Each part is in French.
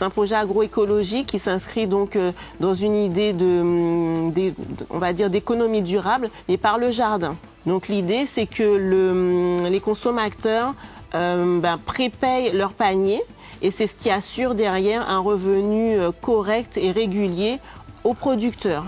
C'est un projet agroécologique qui s'inscrit donc euh, dans une idée de, hum, on va dire, d'économie durable, mais par le jardin. Donc l'idée, c'est que hum, les consommateurs euh, ben, prépayent leur panier et c'est ce qui assure derrière un revenu euh, correct et régulier aux producteurs.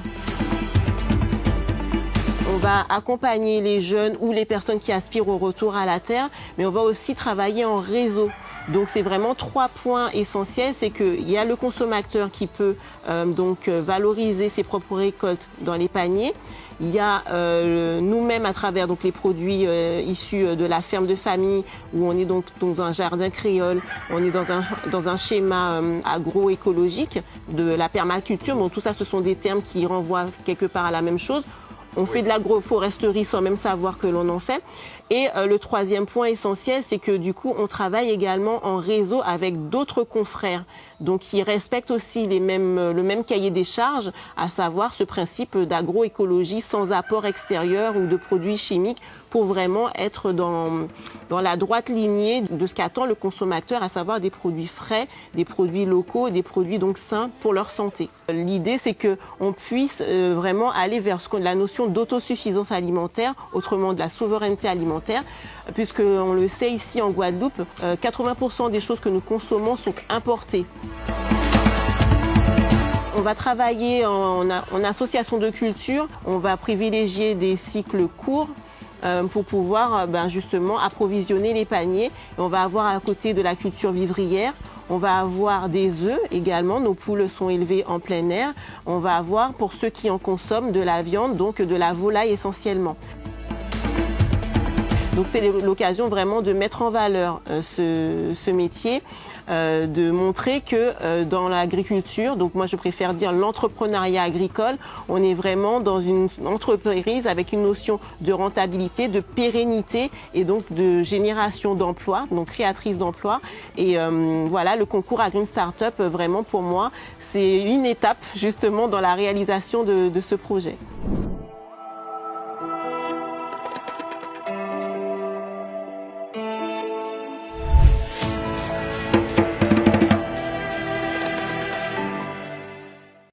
Va accompagner les jeunes ou les personnes qui aspirent au retour à la terre, mais on va aussi travailler en réseau. Donc c'est vraiment trois points essentiels, c'est qu'il y a le consommateur qui peut euh, donc euh, valoriser ses propres récoltes dans les paniers. Il y a euh, nous-mêmes à travers donc les produits euh, issus de la ferme de famille où on est donc dans un jardin créole, on est dans un dans un schéma euh, agroécologique de la permaculture. Bon tout ça ce sont des termes qui renvoient quelque part à la même chose. On fait de l'agroforesterie sans même savoir que l'on en fait. Et euh, le troisième point essentiel, c'est que du coup, on travaille également en réseau avec d'autres confrères, donc qui respectent aussi les mêmes, euh, le même cahier des charges, à savoir ce principe d'agroécologie sans apport extérieur ou de produits chimiques, pour vraiment être dans, dans la droite lignée de ce qu'attend le consommateur, à savoir des produits frais, des produits locaux, des produits donc sains pour leur santé. L'idée, c'est que on puisse euh, vraiment aller vers ce qu'on- la notion d'autosuffisance alimentaire, autrement de la souveraineté alimentaire, puisque on le sait ici en Guadeloupe, euh, 80% des choses que nous consommons sont importées. On va travailler en, association de culture, on va privilégier des cycles courts euh, pour pouvoir euh, ben, justement approvisionner les paniers. On va avoir à côté de la culture vivrière, on va avoir des œufs également, nos poules sont élevées en plein air. On va avoir pour ceux qui en consomment de la viande, donc de la volaille essentiellement. Donc c'est l'occasion vraiment de mettre en valeur euh, ce, métier, euh, de montrer que euh, dans l'agriculture, donc moi je préfère dire l'entrepreneuriat agricole, on est vraiment dans une entreprise avec une notion de rentabilité, de pérennité et donc de génération d'emplois, donc créatrice d'emplois. Et voilà, le concours à Green Startup, vraiment pour moi, c'est une étape justement dans la réalisation de ce projet.